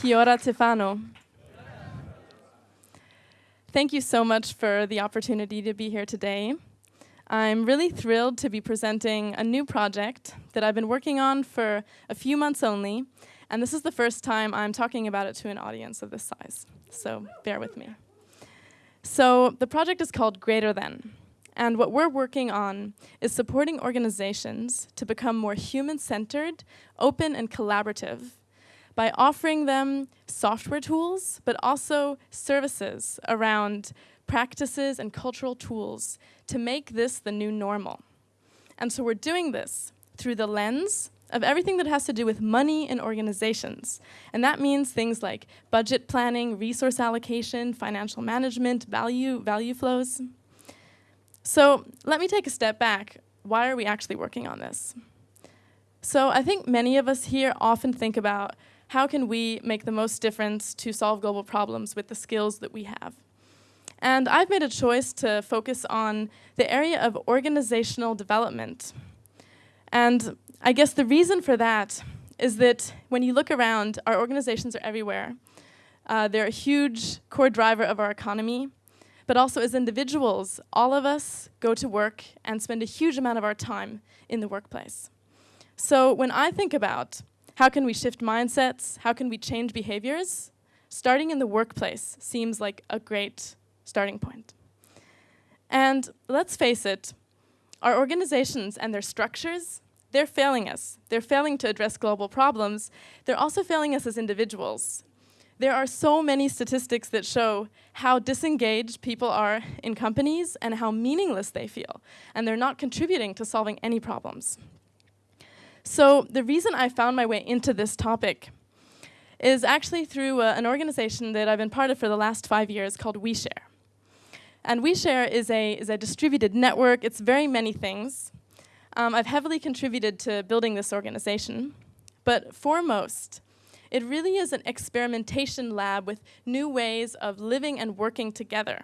Kia ora te whānau. Thank you so much for the opportunity to be here today. I'm really thrilled to be presenting a new project that I've been working on for a few months only, and this is the first time I'm talking about it to an audience of this size, so bear with me. So the project is called Greater Than, and what we're working on is supporting organizations to become more human-centered, open, and collaborative by offering them software tools, but also services around practices and cultural tools to make this the new normal. And so we're doing this through the lens of everything that has to do with money and organizations. And that means things like budget planning, resource allocation, financial management, value, value flows. So let me take a step back. Why are we actually working on this? So I think many of us here often think about how can we make the most difference to solve global problems with the skills that we have. And I've made a choice to focus on the area of organizational development. And I guess the reason for that is that when you look around, our organizations are everywhere. Uh, they're a huge core driver of our economy, but also as individuals, all of us go to work and spend a huge amount of our time in the workplace. So when I think about how can we shift mindsets? How can we change behaviors? Starting in the workplace seems like a great starting point. And let's face it, our organizations and their structures, they're failing us. They're failing to address global problems. They're also failing us as individuals. There are so many statistics that show how disengaged people are in companies and how meaningless they feel, and they're not contributing to solving any problems. So the reason I found my way into this topic is actually through uh, an organization that I've been part of for the last five years called OuiShare. And OuiShare is a, is a distributed network. It's very many things. Um, I've heavily contributed to building this organization. But foremost, it really is an experimentation lab with new ways of living and working together.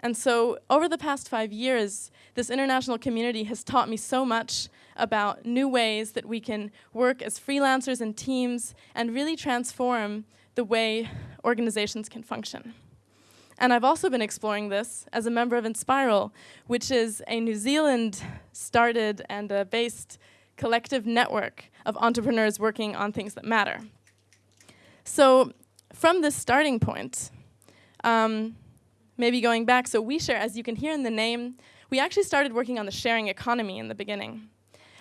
And so over the past five years, this international community has taught me so much about new ways that we can work as freelancers and teams and really transform the way organizations can function. And I've also been exploring this as a member of Enspiral, which is a New Zealand started and uh, based collective network of entrepreneurs working on things that matter. So from this starting point, um, maybe going back, so OuiShare, as you can hear in the name, we actually started working on the sharing economy in the beginning.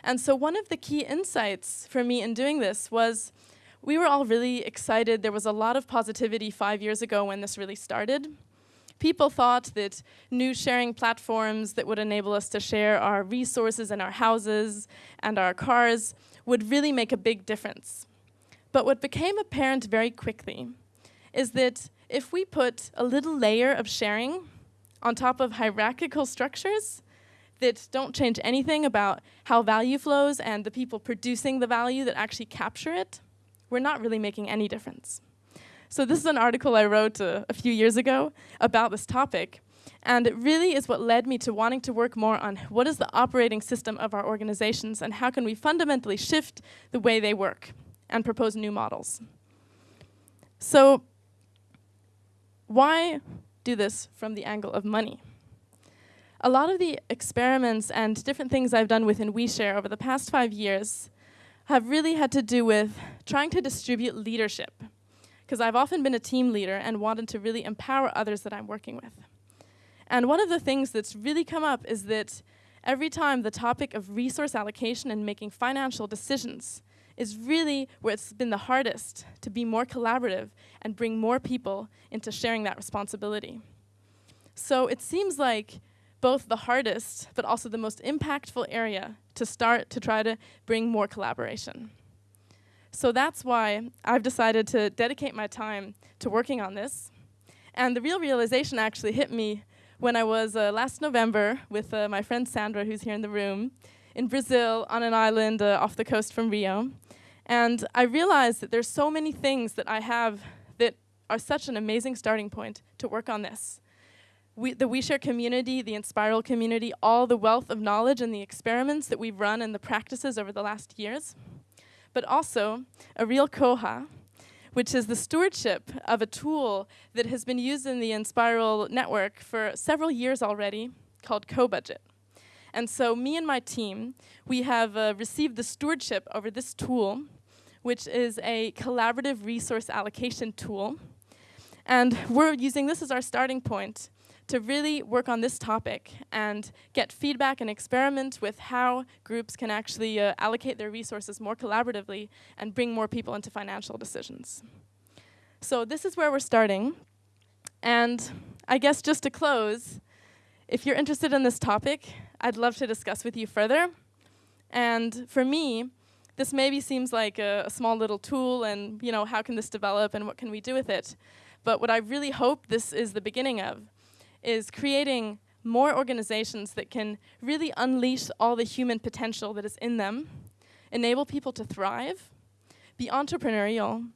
And so one of the key insights for me in doing this was we were all really excited. There was a lot of positivity five years ago when this really started. People thought that new sharing platforms that would enable us to share our resources and our houses and our cars would really make a big difference. But what became apparent very quickly is that if we put a little layer of sharing on top of hierarchical structures, that don't change anything about how value flows and the people producing the value that actually capture it, we're not really making any difference. So this is an article I wrote uh, a few years ago about this topic, and it really is what led me to wanting to work more on what is the operating system of our organizations and how can we fundamentally shift the way they work and propose new models. So why do this from the angle of money? A lot of the experiments and different things I've done within OuiShare over the past five years have really had to do with trying to distribute leadership. Because I've often been a team leader and wanted to really empower others that I'm working with. And one of the things that's really come up is that every time the topic of resource allocation and making financial decisions is really where it's been the hardest to be more collaborative and bring more people into sharing that responsibility. So it seems like both the hardest, but also the most impactful area to start to try to bring more collaboration. So that's why I've decided to dedicate my time to working on this. And the real realization actually hit me when I was uh, last November with uh, my friend Sandra, who's here in the room, in Brazil on an island uh, off the coast from Rio. And I realized that there's so many things that I have that are such an amazing starting point to work on this we, the OuiShare community, the Enspiral community, all the wealth of knowledge and the experiments that we've run and the practices over the last years, but also a real koha, which is the stewardship of a tool that has been used in the Enspiral network for several years already called CoBudget. And so me and my team, we have uh, received the stewardship over this tool, which is a collaborative resource allocation tool. And we're using this as our starting point to really work on this topic and get feedback and experiment with how groups can actually uh, allocate their resources more collaboratively and bring more people into financial decisions. So this is where we're starting. And I guess just to close, if you're interested in this topic, I'd love to discuss with you further. And for me, this maybe seems like a, a, small little tool and you know how can this develop and what can we do with it but what i really hope this is the beginning of is creating more organizations that can really unleash all the human potential that is in them, enable people to thrive, be entrepreneurial,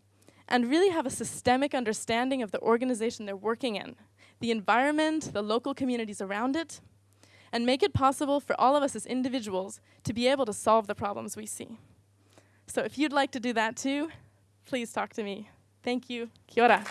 and really have a systemic understanding of the organization they're working in, the environment, the local communities around it, and make it possible for all of us as individuals to be able to solve the problems we see. So if you'd like to do that too, please talk to me. Thank you. Kia ora.